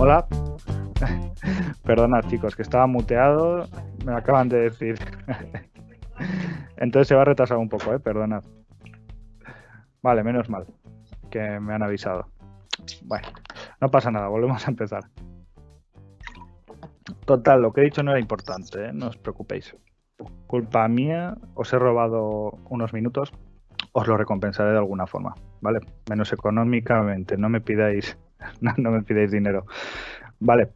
Hola. Perdona, chicos, que estaba muteado. Me acaban de decir. Entonces se va a retrasar un poco, ¿eh? Perdonad. Vale, menos mal que me han avisado. Bueno, no pasa nada, volvemos a empezar. Total, lo que he dicho no era importante, ¿eh? no os preocupéis. Culpa mía, os he robado unos minutos, os lo recompensaré de alguna forma, ¿vale? Menos económicamente, no me pidáis, no, me pidáis dinero. Vale,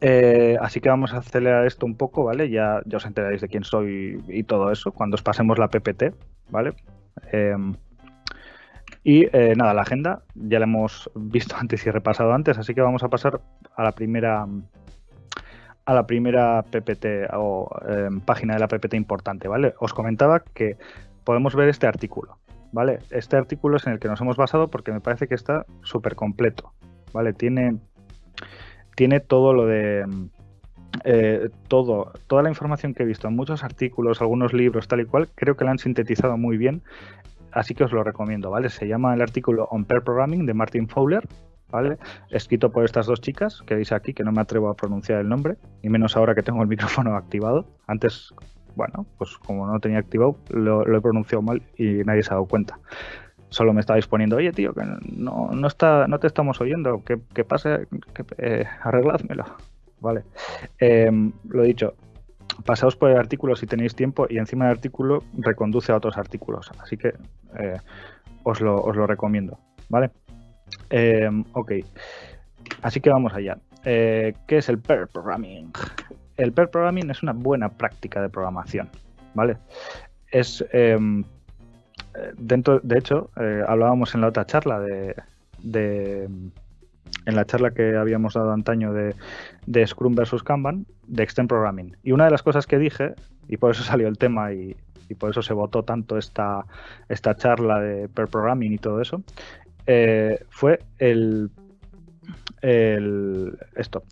eh, así que vamos a acelerar esto un poco, ¿vale? Ya, os enteraréis de quién soy y todo eso cuando os pasemos la PPT, ¿vale? Em, y eh, nada, la agenda ya la hemos visto antes y repasado antes, así que vamos a pasar a la primera a la primera PPT o em, página de la PPT importante, ¿vale? Os comentaba que podemos ver este artículo, ¿vale? Este artículo es en el que nos hemos basado porque me parece que está súper completo, ¿vale? Tiene, tiene todo lo de... Eh, todo, toda la información que he visto en muchos artículos, algunos libros, tal y cual, creo que la han sintetizado muy bien, así que os lo recomiendo, ¿vale? Se llama el artículo On Pair Programming de Martin Fowler, ¿vale? Escrito por estas dos chicas que veis aquí, que no me atrevo a pronunciar el nombre, y menos ahora que tengo el micrófono activado. Antes bueno, pues como no tenía activado, lo, he pronunciado mal y nadie se ha dado cuenta. Solo me estabais poniendo, oye tío, que no, no, está, no te estamos oyendo, ¿qué, qué pasa? Que, eh, arregládmelo. Vale. Em, lo dicho, pasaos por el artículo si tenéis tiempo y encima del artículo reconduce a otros artículos. Así que eh, os, lo, os, lo, recomiendo. ¿Vale? Em, ok. Así que vamos allá. Eh, ¿Qué es el pair programming? el pair programming es una buena práctica de programación, ¿vale? Es em, dentro, de hecho, eh, hablábamos en la otra charla de, en la charla que habíamos dado antaño de, Scrum versus Kanban, de Extend Programming. Y una de las cosas que dije, y por eso salió el tema y, por eso se votó tanto esta, esta charla de pair programming y todo eso, eh, fue el, el esto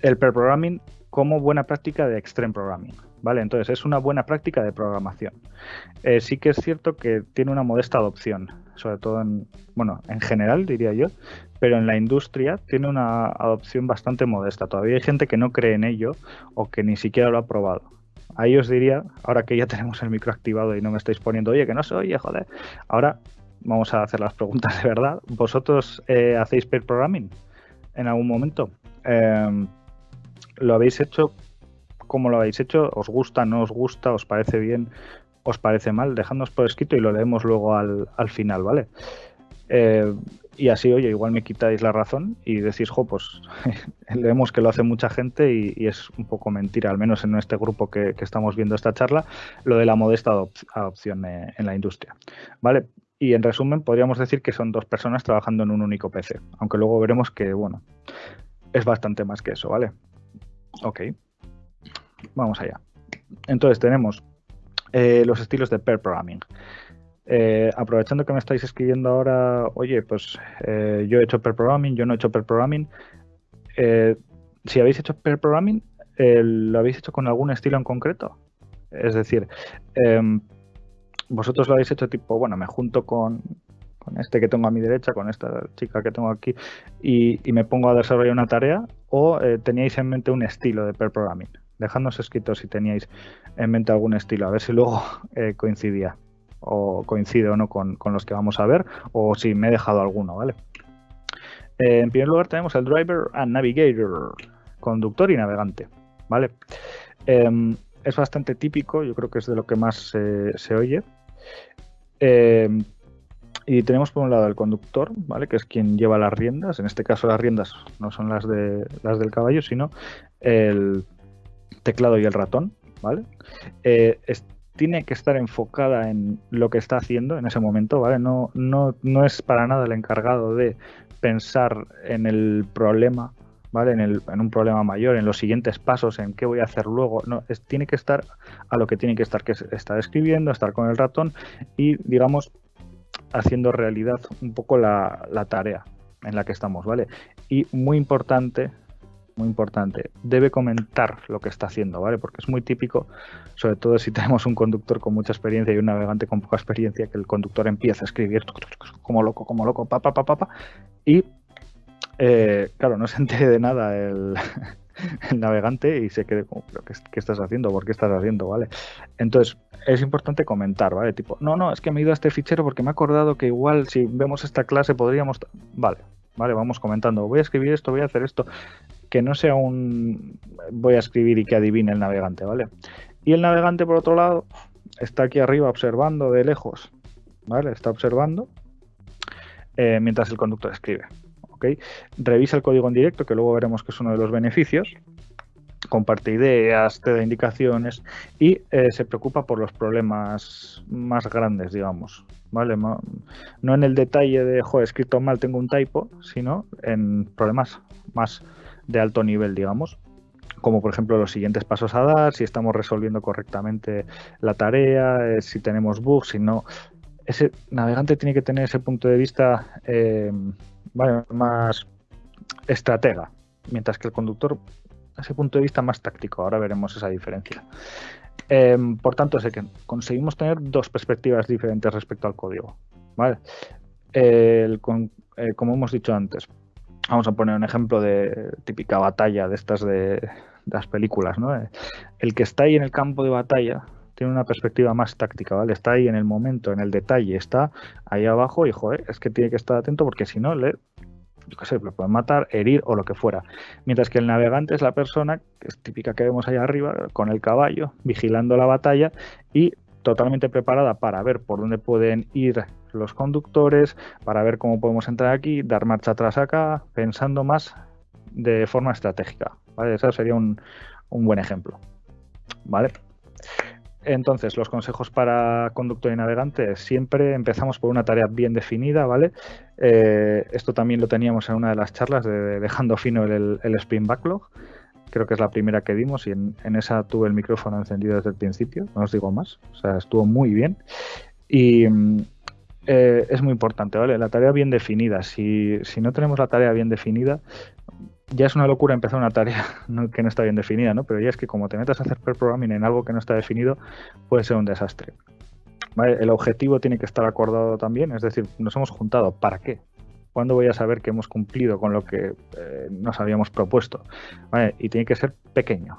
el pair programming como buena práctica de extreme programming. ¿Vale? Entonces es una buena práctica de programación. Eh, sí que es cierto que tiene una modesta adopción, sobre todo en, bueno, en general diría yo, pero en la industria tiene una adopción bastante modesta. Todavía hay gente que no cree en ello o que ni siquiera lo ha probado. Ahí os diría, ahora que ya tenemos el micro activado y no me estáis poniendo, oye, que no se oye, joder. Ahora vamos a hacer las preguntas de verdad. ¿Vosotros eh, hacéis pair programming en algún momento? Eh, ¿Lo habéis hecho? ¿Cómo lo habéis hecho? ¿Os gusta? ¿No os gusta? ¿Os parece bien? ¿Os parece mal? Dejadnos por escrito y lo leemos luego al, final, ¿vale? Eh, y así, oye, igual me quitáis la razón y decís, jo, pues leemos que lo hace mucha gente y, es un poco mentira, al menos en este grupo que, estamos viendo esta charla, lo de la modesta adopción eh, en la industria, ¿vale? Y en resumen, podríamos decir que son dos personas trabajando en un único PC, aunque luego veremos que, bueno, es bastante más que eso, ¿vale? Ok. Vamos allá. Entonces tenemos eh, los estilos de pair programming. Eh, aprovechando que me estáis escribiendo ahora, oye, pues eh, yo he hecho pair programming, yo no he hecho pair programming. si habéis hecho pair programming, ¿lo habéis hecho con algún estilo en concreto? Es decir, em, vosotros lo habéis hecho tipo, bueno, me junto con, este que tengo a mi derecha, con esta chica que tengo aquí, y, me pongo a desarrollar una tarea, o teníais en mente un estilo de pair programming. Dejadnos escrito si teníais en mente algún estilo, a ver si luego eh, coincidía, o coincide o no con, los que vamos a ver, o si me he dejado alguno, ¿vale? Eh, en primer lugar tenemos el driver and navigator, conductor y navegante, ¿vale? Em, es bastante típico, yo creo que es de lo que más se oye. Em, y tenemos por un lado el conductor, ¿vale? Que es quien lleva las riendas. En este caso las riendas no son las de las del caballo, sino el teclado y el ratón, ¿vale? Eh, tiene que estar enfocada en lo que está haciendo en ese momento, ¿vale? No, no, no es para nada el encargado de pensar en el problema, ¿vale? En, el, en, un problema mayor, en los siguientes pasos, en qué voy a hacer luego. No, tiene que estar a lo que tiene que estar, que es estar escribiendo, estar con el ratón y, digamos, haciendo realidad un poco la, tarea en la que estamos, ¿vale? Y muy importante, muy importante, debe comentar lo que está haciendo, ¿vale? Porque es muy típico, sobre todo si tenemos un conductor con mucha experiencia y un navegante con poca experiencia, que el conductor empieza a escribir como loco, como loco, pa, y eh, claro, no se entere de nada el, navegante y se quede como, ¿qué, estás haciendo? ¿Por qué estás haciendo? ¿Vale? Entonces, es importante comentar, ¿vale? Tipo, no, no, es que me he ido a este fichero porque me he acordado que igual si vemos esta clase podríamos... Vale, vale, vamos comentando, voy a escribir esto, voy a hacer esto, que no sea un... voy a escribir y que adivine el navegante, ¿vale? Y el navegante, por otro lado, está aquí arriba observando de lejos, ¿vale? Está observando eh, mientras el conductor escribe. Revisa el código en directo, que luego veremos que es uno de los beneficios. Comparte ideas, te da indicaciones y eh, se preocupa por los problemas más grandes, digamos. ¿Vale? No en el detalle de, joder, escrito mal, tengo un typo, sino en problemas más de alto nivel, digamos como por ejemplo los siguientes pasos a dar, si estamos resolviendo correctamente la tarea, eh, si tenemos bugs, si no. Ese navegante tiene que tener ese punto de vista eh, más estratega, mientras que el conductor, ese punto de vista más táctico. Ahora veremos esa diferencia. Em, por tanto, sé que conseguimos tener dos perspectivas diferentes respecto al código. ¿vale? Eh, como hemos dicho antes, vamos a poner un ejemplo de típica batalla de estas de, las películas. ¿no? El que está ahí en el campo de batalla tiene una perspectiva más táctica, ¿vale? Está ahí en el momento, en el detalle, está ahí abajo y, joder, es que tiene que estar atento porque si no, le, yo qué sé, lo pueden matar, herir o lo que fuera. Mientras que el navegante es la persona, típica que vemos ahí arriba, con el caballo, vigilando la batalla y totalmente preparada para ver por dónde pueden ir los conductores, para ver cómo podemos entrar aquí, dar marcha atrás acá, pensando más de forma estratégica. ¿vale? Ese sería un, buen ejemplo. ¿Vale? Entonces, los consejos para conductor y navegante, siempre empezamos por una tarea bien definida, ¿vale? Eh, esto también lo teníamos en una de las charlas de Dejando Fino el, el Spin Backlog. Creo que es la primera que dimos y en, esa tuve el micrófono encendido desde el principio, no os digo más. O sea, estuvo muy bien. Y mm, eh, es muy importante, ¿vale? La tarea bien definida. Si, si no tenemos la tarea bien definida, ya es una locura empezar una tarea que no está bien definida, ¿no? Pero ya es que como te metas a hacer per programming en algo que no está definido, puede ser un desastre. El objetivo tiene que estar acordado también, es decir, nos hemos juntado, ¿para qué? ¿Cuándo voy a saber que hemos cumplido con lo que eh, nos habíamos propuesto? Y tiene que ser pequeño.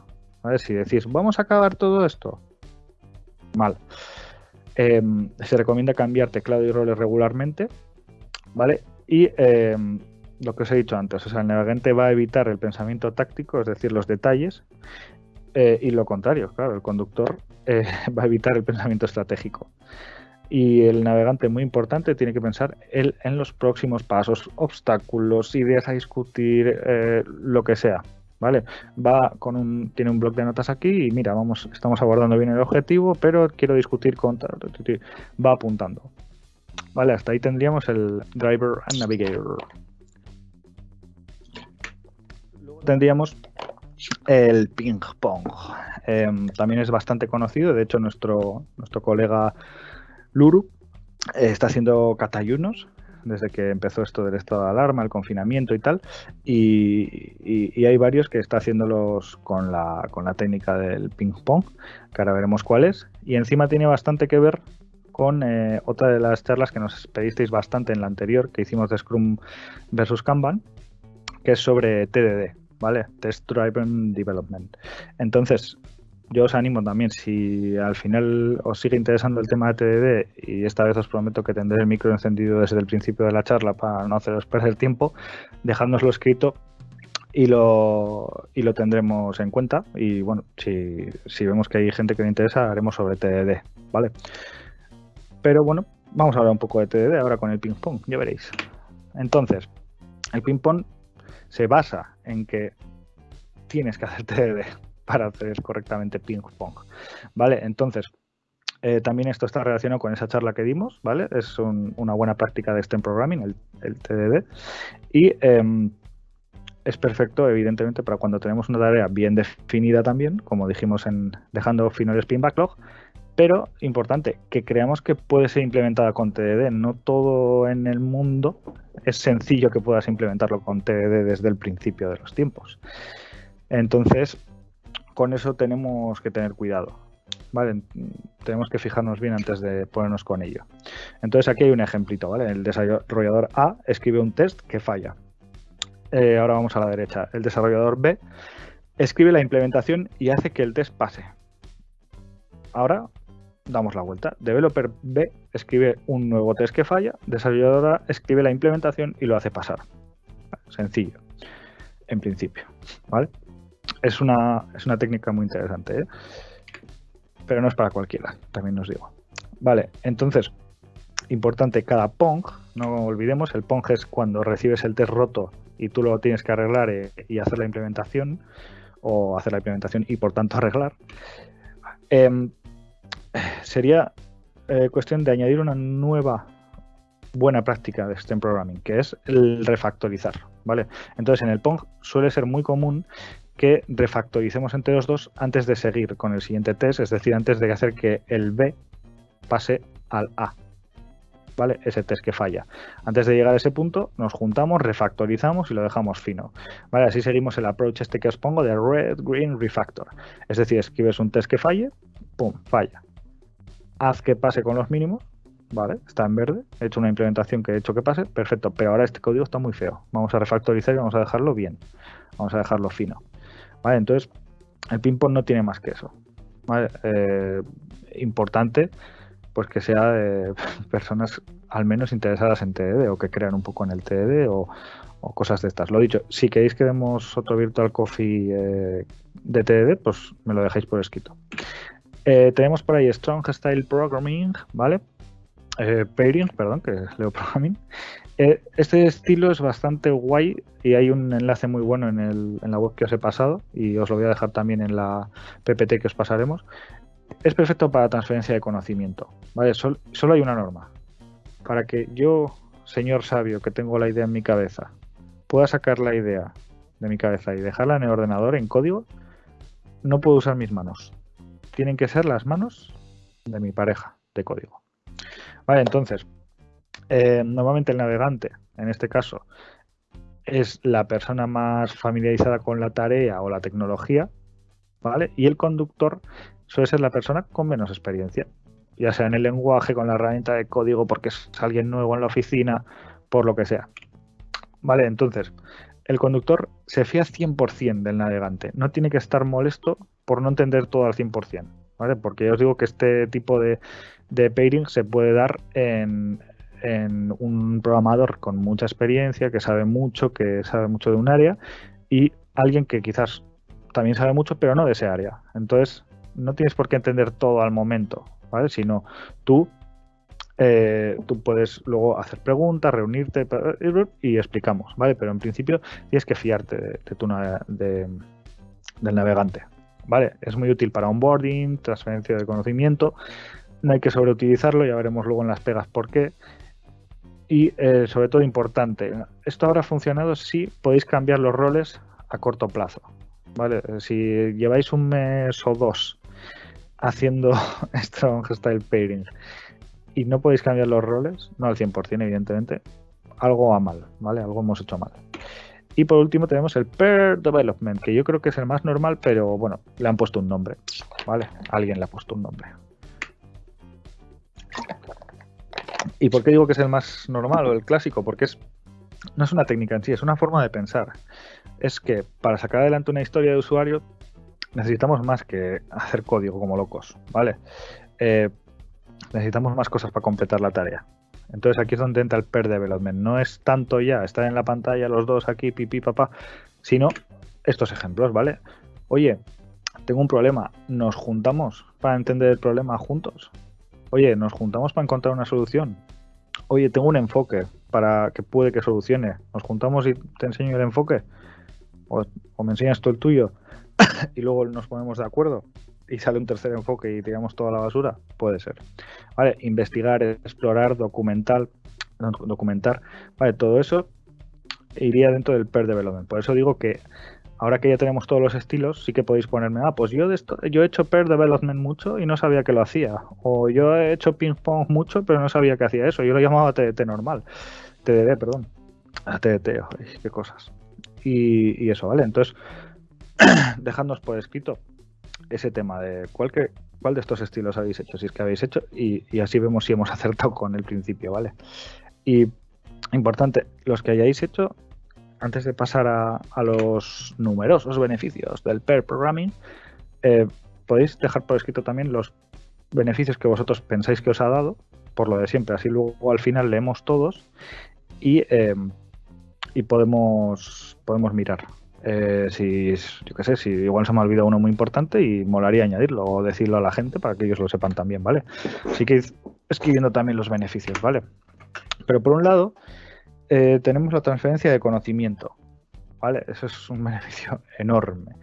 Si decís, vamos a acabar todo esto, mal. Em, se recomienda cambiar teclado y roles regularmente, ¿vale? Y em, lo que os he dicho antes, o sea, el navegante va a evitar el pensamiento táctico, es decir, los detalles, eh, y lo contrario, claro, el conductor eh, va a evitar el pensamiento estratégico. Y el navegante, muy importante, tiene que pensar él en los próximos pasos, obstáculos, ideas a discutir, eh, lo que sea. ¿Vale? Va con un, tiene un bloc de notas aquí y mira, vamos, estamos abordando bien el objetivo, pero quiero discutir con va apuntando. Vale, hasta ahí tendríamos el driver and navigator tendríamos el ping pong. Em, también es bastante conocido, de hecho nuestro, nuestro colega Luru eh, está haciendo catayunos desde que empezó esto del estado de alarma, el confinamiento y tal, y, hay varios que está haciéndolos con la, con la técnica del ping pong, que ahora veremos cuál es, y encima tiene bastante que ver con eh, otra de las charlas que nos pedisteis bastante en la anterior, que hicimos de Scrum versus Kanban, que es sobre TDD, ¿vale? Test Driven Development. Entonces, yo os animo también, si al final os sigue interesando el tema de TDD, y esta vez os prometo que tendré el micro encendido desde el principio de la charla para no haceros perder tiempo, dejádnoslo escrito y lo, y lo tendremos en cuenta. Y bueno, si, si vemos que hay gente que le interesa, haremos sobre TDD, ¿vale? Pero bueno, vamos a hablar un poco de TDD ahora con el ping pong, ya veréis. Entonces, el ping pong se basa en que tienes que hacer TDD para hacer correctamente ping pong. ¿Vale? Entonces, eh, también esto está relacionado con esa charla que dimos, ¿vale? Es una buena práctica de STEM Programming, el, TDD. Y em, es perfecto, evidentemente, para cuando tenemos una tarea bien definida también, como dijimos en dejando fino el spin backlog, pero importante, que creamos que puede ser implementada con TDD. No todo en el mundo es sencillo que puedas implementarlo con TDD desde el principio de los tiempos. Entonces, con eso tenemos que tener cuidado. ¿vale? Tenemos que fijarnos bien antes de ponernos con ello. Entonces aquí hay un ejemplito, ¿vale? El desarrollador A escribe un test que falla. eh, ahora vamos a la derecha, el desarrollador B escribe la implementación y hace que el test pase. Ahora damos la vuelta. Developer B escribe un nuevo test que falla, desarrolladora escribe la implementación y lo hace pasar. Sencillo, en principio. ¿vale? Es, una, es una técnica muy interesante, ¿eh? pero no es para cualquiera, también os digo. Vale, entonces, importante, cada PONG, no olvidemos, el PONG es cuando recibes el test roto y tú lo tienes que arreglar eh, y hacer la implementación, o hacer la implementación y por tanto arreglar. Em, sería eh, cuestión de añadir una nueva buena práctica de STEM Programming, que es el refactorizar, ¿vale? Entonces, en el Pong suele ser muy común que refactoricemos entre los dos antes de seguir con el siguiente test, es decir, antes de hacer que el B pase al A, ¿vale? Ese test que falla. Antes de llegar a ese punto, nos juntamos, refactorizamos y lo dejamos fino, ¿vale? Así seguimos el approach este que os pongo de Red, Green, Refactor. Es decir, escribes un test que falle, ¡pum!, falla. Haz que pase con los mínimos, ¿vale? Está en verde, he hecho una implementación que he hecho que pase, perfecto, pero ahora este código está muy feo. Vamos a refactorizar y vamos a dejarlo bien, vamos a dejarlo fino, ¿vale? Entonces, el ping-pong no tiene más que eso. Eh, importante, pues que sea de personas al menos interesadas en TDD o que crean un poco en el TDD o, cosas de estas. Lo dicho, si queréis que demos otro Virtual Coffee eh, de TDD, pues me lo dejáis por escrito. Eh, tenemos por ahí Strong Style Programming, ¿vale? eh, perdón, que Leo Programming. Eh, este estilo es bastante guay y hay un enlace muy bueno en, el, la web que os he pasado y os lo voy a dejar también en la PPT que os pasaremos. Es perfecto para transferencia de conocimiento. ¿vale? solo hay una norma. Para que yo, señor sabio, que tengo la idea en mi cabeza, pueda sacar la idea de mi cabeza y dejarla en el ordenador en código, no puedo usar mis manos. Tienen que ser las manos de mi pareja de código. Vale, entonces, eh, normalmente el navegante, en este caso, es la persona más familiarizada con la tarea o la tecnología, ¿vale? Y el conductor suele ser la persona con menos experiencia, ya sea en el lenguaje, con la herramienta de código, porque es alguien nuevo en la oficina, por lo que sea. Vale, entonces, el conductor se fía 100% del navegante, no tiene que estar molesto por no entender todo al 100%, ¿vale? Porque ya os digo que este tipo de, de pairing se puede dar en, un programador con mucha experiencia, que sabe mucho, que sabe mucho de un área, y alguien que quizás también sabe mucho, pero no de ese área. Entonces, no tienes por qué entender todo al momento, ¿vale? Sino tú, eh, tú puedes luego hacer preguntas, reunirte y explicamos, ¿vale? Pero en principio tienes que fiarte de, tu, de, del navegante, ¿vale? Es muy útil para onboarding, transferencia de conocimiento, no hay que sobreutilizarlo, ya veremos luego en las pegas por qué. Y eh, sobre todo importante, esto habrá funcionado si podéis cambiar los roles a corto plazo. ¿vale? Si lleváis un mes o dos haciendo Strong Style Pairing y no podéis cambiar los roles, no al 100% evidentemente, algo va mal, ¿vale? Algo hemos hecho mal. Y por último tenemos el Pair Development, que yo creo que es el más normal, pero bueno, le han puesto un nombre, ¿vale? Alguien le ha puesto un nombre. ¿Y por qué digo que es el más normal o el clásico? Porque es, no es una técnica en sí, es una forma de pensar. Es que para sacar adelante una historia de usuario necesitamos más que hacer código como locos, ¿vale? Eh, necesitamos más cosas para completar la tarea. Entonces aquí es donde entra el per development. No es tanto ya estar en la pantalla los dos aquí, pipí, papá, sino estos ejemplos, ¿vale? Oye, tengo un problema, nos juntamos para entender el problema juntos. Oye, nos juntamos para encontrar una solución. Oye, tengo un enfoque para que puede que solucione. Nos juntamos y te enseño el enfoque. O, me enseñas tú el tuyo. y luego nos ponemos de acuerdo y sale un tercer enfoque y tiramos toda la basura, puede ser. Vale, investigar, explorar, documentar, documentar, vale, todo eso iría dentro del per development. Por eso digo que ahora que ya tenemos todos los estilos, sí que podéis ponerme, ah, pues yo de esto, yo he hecho pair development mucho y no sabía que lo hacía. O yo he hecho ping pong mucho, pero no sabía que hacía eso. Yo lo llamaba TDT normal. TDD, perdón. Ah, TDT, qué cosas. Y, eso, ¿vale? Entonces, dejadnos por escrito ese tema de cuál, que, cuál de estos estilos habéis hecho, si es que habéis hecho, y, y así vemos si hemos acertado con el principio, ¿vale? Y importante, los que hayáis hecho antes de pasar a, los numerosos beneficios del pair programming, eh, podéis dejar por escrito también los beneficios que vosotros pensáis que os ha dado, por lo de siempre. Así luego al final leemos todos y, eh, podemos, podemos mirar. Eh, si, yo qué sé, si igual se me ha olvidado uno muy importante y molaría añadirlo o decirlo a la gente para que ellos lo sepan también, ¿vale? Así que escribiendo también los beneficios, ¿vale? Pero por un lado, eh, tenemos la transferencia de conocimiento, ¿vale? Eso es un beneficio enorme.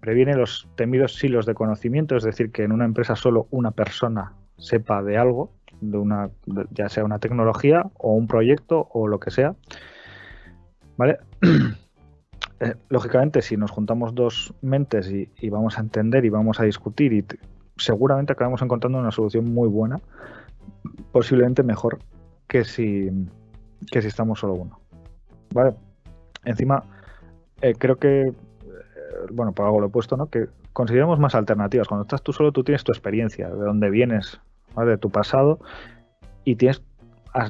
Previene los temidos silos de conocimiento, es decir, que en una empresa solo una persona sepa de algo, de una, ya sea una tecnología o un proyecto o lo que sea, ¿vale? Eh, lógicamente, si nos juntamos dos mentes y, vamos a entender y vamos a discutir, y seguramente acabamos encontrando una solución muy buena, posiblemente mejor que si, que si estamos solo uno. ¿Vale? Encima, eh, creo que, eh, bueno, por algo lo he puesto, ¿no? Que consideramos más alternativas. Cuando estás tú solo, tú tienes tu experiencia, de dónde vienes, de tu pasado, y tienes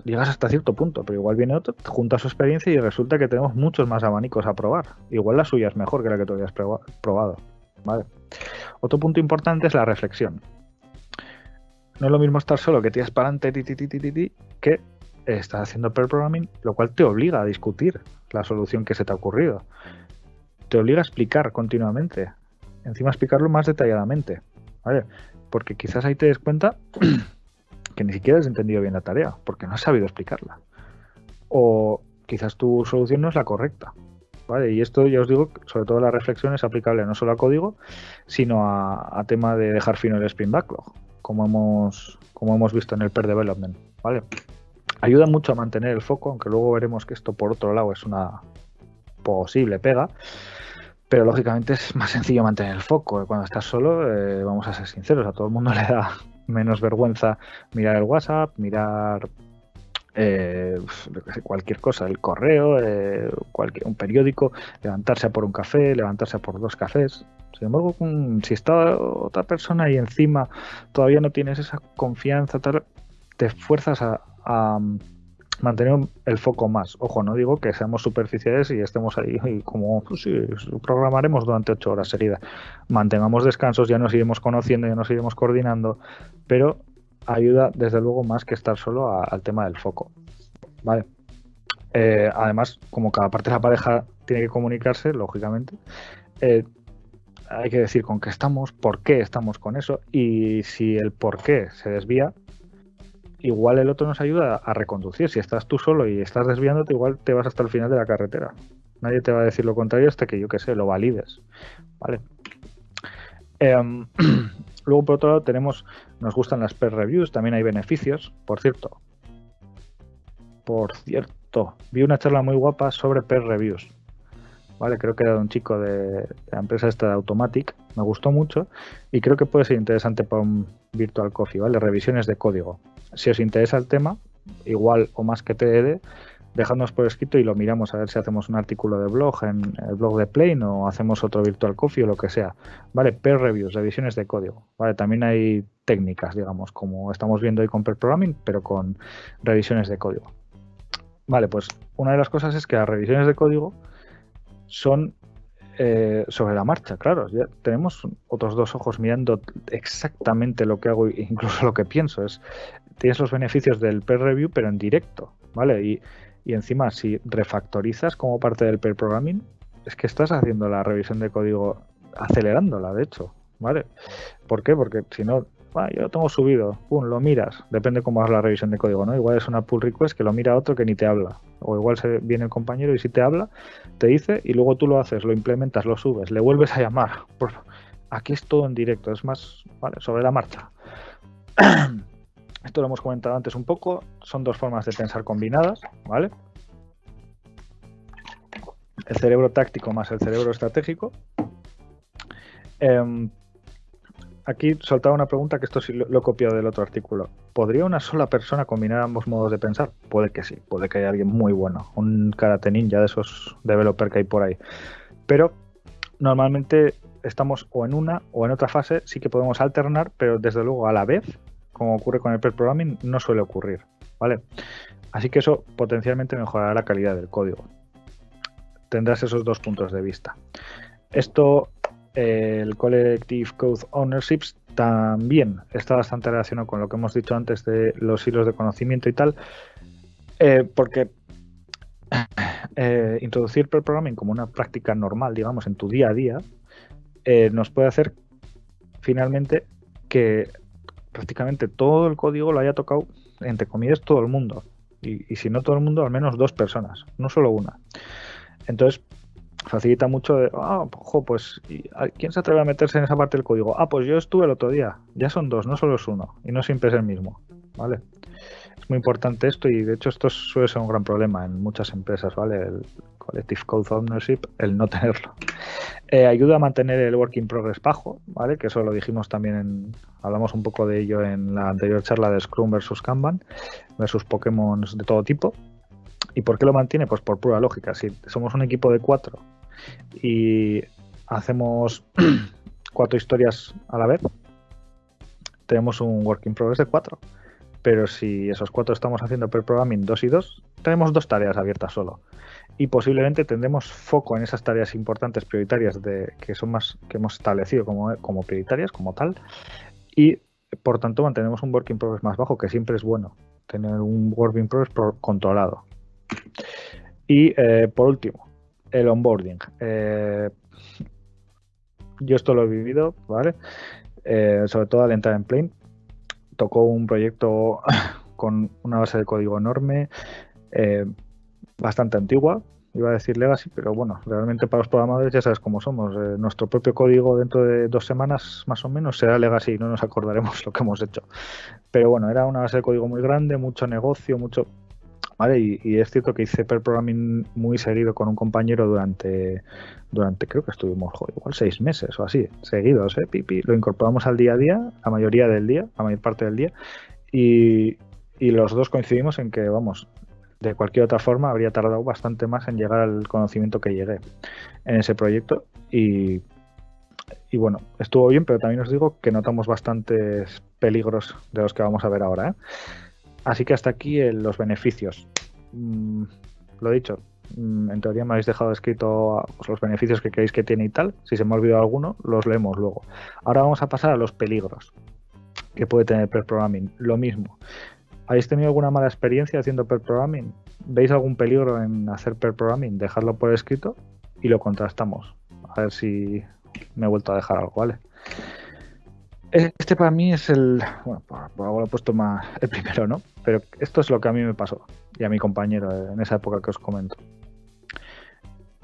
llegas hasta cierto punto, pero igual viene otro, junta su experiencia y resulta que tenemos muchos más abanicos a probar. Igual la suya es mejor que la que tú hayas probado. ¿vale? Otro punto importante es la reflexión. No es lo mismo estar solo que tiras para adelante que estás haciendo pair programming, lo cual te obliga a discutir la solución que se te ha ocurrido. Te obliga a explicar continuamente. Encima explicarlo más detalladamente. ¿vale? Porque quizás ahí te des cuenta que ni siquiera has entendido bien la tarea, porque no has sabido explicarla. O quizás tu solución no es la correcta. ¿vale? Y esto ya os digo, sobre todo la reflexión es aplicable no solo a código, sino a, tema de dejar fino el spin backlog, como hemos, como hemos visto en el per development. ¿vale? Ayuda mucho a mantener el foco, aunque luego veremos que esto por otro lado es una posible pega. Pero lógicamente es más sencillo mantener el foco. Cuando estás solo, eh, vamos a ser sinceros, a todo el mundo le da menos vergüenza mirar el WhatsApp, mirar eh, cualquier cosa, el correo, eh, cualquier, un periódico, levantarse a por un café, levantarse a por dos cafés. Sin embargo, si está otra persona ahí encima todavía no tienes esa confianza, te fuerzas a mantener el foco más. Ojo, no digo que seamos superficiales y estemos ahí y como pues programaremos durante ocho horas seguidas. Mantengamos descansos, ya nos iremos conociendo, ya nos iremos coordinando, pero ayuda desde luego más que estar solo al tema del foco. Vale. Eh, además, como cada parte de la pareja tiene que comunicarse, lógicamente, eh, hay que decir con qué estamos, por qué estamos con eso y si el por qué se desvía, igual el otro nos ayuda a reconducir. Si estás tú solo y estás desviándote, igual te vas hasta el final de la carretera. Nadie te va a decir lo contrario hasta que yo que sé, lo valides. ¿Vale? Em, luego, por otro lado, tenemos, nos gustan las peer reviews, también hay beneficios, por cierto. Por cierto, vi una charla muy guapa sobre peer reviews. ¿vale? Creo que era de un chico de, la empresa esta de Automatic, me gustó mucho y creo que puede ser interesante para un Virtual Coffee, ¿vale? Revisiones de código. Si os interesa el tema, igual o más que TED, dejadnos por escrito y lo miramos a ver si hacemos un artículo de blog en el blog de Plane o hacemos otro Virtual Coffee o lo que sea. Vale, peer reviews, revisiones de código. Vale, también hay técnicas, digamos, como estamos viendo hoy con pair programming, pero con revisiones de código. Vale, pues una de las cosas es que las revisiones de código son eh, sobre la marcha, claro. Ya tenemos otros dos ojos mirando exactamente lo que hago e incluso lo que pienso. Es, tienes los beneficios del peer review, pero en directo, ¿vale? Y, y encima, si refactorizas como parte del pair programming, es que estás haciendo la revisión de código acelerándola, de hecho, ¿vale? ¿Por qué? Porque si no, yo lo tengo subido, pum, lo miras, depende cómo hagas la revisión de código, ¿no? Igual es una pull request que lo mira otro que ni te habla, o igual se viene el compañero y si te habla, te dice y luego tú lo haces, lo implementas, lo subes, le vuelves a llamar. Aquí es todo en directo, es más, ¿vale? Sobre la marcha. Esto lo hemos comentado antes un poco, son dos formas de pensar combinadas, ¿vale? El cerebro táctico más el cerebro estratégico. Em, aquí soltaba una pregunta que esto sí lo, he copiado del otro artículo. ¿Podría una sola persona combinar ambos modos de pensar? Puede que sí, puede que haya alguien muy bueno, un karate ninja de esos developer que hay por ahí. Pero normalmente estamos o en una o en otra fase, sí que podemos alternar, pero desde luego a la vez, como ocurre con el pair programming, no suele ocurrir, ¿vale? Así que eso potencialmente mejorará la calidad del código. tendrás esos dos puntos de vista. Esto, eh, el Collective Code Ownerships también está bastante relacionado con lo que hemos dicho antes de los hilos de conocimiento y tal, eh, porque eh, introducir per programming como una práctica normal, digamos, en tu día a día, nos puede hacer finalmente que prácticamente todo el código lo haya tocado, entre comillas, todo el mundo. Y, y, si no todo el mundo, al menos dos personas, no solo una. Entonces, facilita mucho de, ah, ojo, pues, ¿quién se atreve a meterse en esa parte del código? Ah, pues yo estuve el otro día, ya son dos, no solo es uno, y no siempre es el mismo, ¿vale? Es muy importante esto y de hecho esto suele ser un gran problema en muchas empresas, ¿vale? El Collective Code Ownership, el no tenerlo. Eh, ayuda a mantener el work in progress bajo, ¿vale? Que eso lo dijimos también, en, hablamos un poco de ello en la anterior charla de Scrum versus Kanban, versus Pokémon de todo tipo. ¿Y por qué lo mantiene? Pues por pura lógica. Si somos un equipo de cuatro y hacemos cuatro historias a la vez, tenemos un work in progress de cuatro. Pero si esos cuatro estamos haciendo per programming dos y dos, tenemos dos tareas abiertas solo. Y posiblemente tendremos foco en esas tareas importantes, prioritarias, de, que son más que hemos establecido como, como prioritarias, como tal. Y por tanto mantenemos un work in progress más bajo, que siempre es bueno tener un work in progress controlado. Y eh, por último, el onboarding. Eh, yo esto lo he vivido, ¿vale? Eh, sobre todo al entrar en Plane. Tocó un proyecto con una base de código enorme, eh, bastante antigua, iba a decir legacy, pero bueno, realmente para los programadores ya sabes cómo somos. nuestro propio código dentro de dos semanas más o menos será legacy y no nos acordaremos lo que hemos hecho. Pero bueno, era una base de código muy grande, mucho negocio, mucho y, es cierto que hice per programming muy seguido con un compañero durante, durante creo que estuvimos igual seis meses o así, seguidos, ¿eh? Pipi. Lo incorporamos al día a día, la mayoría del día, la mayor parte del día, y, los dos coincidimos en que, vamos, de cualquier otra forma habría tardado bastante más en llegar al conocimiento que llegué en ese proyecto y, bueno, estuvo bien, pero también os digo que notamos bastantes peligros de los que vamos a ver ahora. ¿eh? Así que hasta aquí los beneficios. Mm, lo dicho, mm, en teoría me habéis dejado escrito los beneficios que creéis que tiene y tal. Si se me ha olvidado alguno, los leemos luego. Ahora vamos a pasar a los peligros que puede tener per programming. Lo mismo. ¿Habéis tenido alguna mala experiencia haciendo per programming? ¿Veis algún peligro en hacer per programming? Dejadlo por escrito y lo contrastamos. A ver si me he vuelto a dejar algo, ¿vale? Este para mí es el. Bueno, por, algo lo he puesto más el primero, ¿no? Pero esto es lo que a mí me pasó y a mi compañero en esa época que os comento.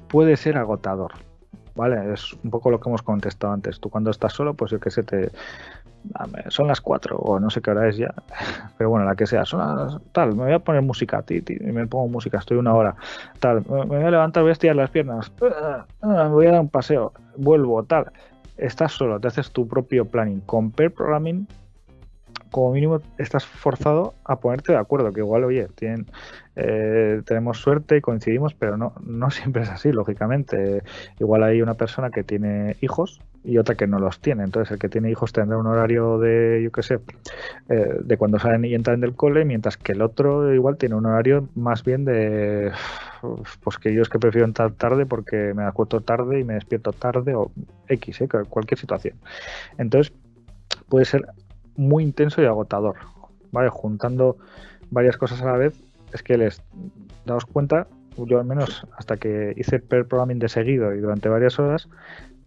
Puede ser agotador, ¿vale? Es un poco lo que hemos contestado antes. Tú cuando estás solo, pues yo qué sé, te. Son las 4 o no sé qué hora es ya, pero bueno, la que sea, son tal, me voy a poner música, ti, y me pongo música, estoy una hora, tal, me voy a levantar, voy a estirar las piernas, me voy a dar un paseo, vuelvo, tal estás solo, te haces tu propio planning. Con pair programming, como mínimo, estás forzado a ponerte de acuerdo, que igual, oye, eh, tenemos suerte y coincidimos, pero no, no siempre es así, lógicamente. Igual hay una persona que tiene hijos y otra que no los tiene. Entonces, el que tiene hijos tendrá un horario de, yo qué sé, eh, de cuando salen y entran del cole, mientras que el otro igual tiene un horario más bien de, pues que yo es que prefiero entrar tarde porque me acuesto tarde y me despierto tarde o X, ¿eh? cualquier situación. Entonces, puede ser muy intenso y agotador, ¿vale? Juntando varias cosas a la vez, es que les daos cuenta, yo al menos hasta que hice per programming de seguido y durante varias horas,